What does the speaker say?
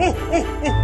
오오오오오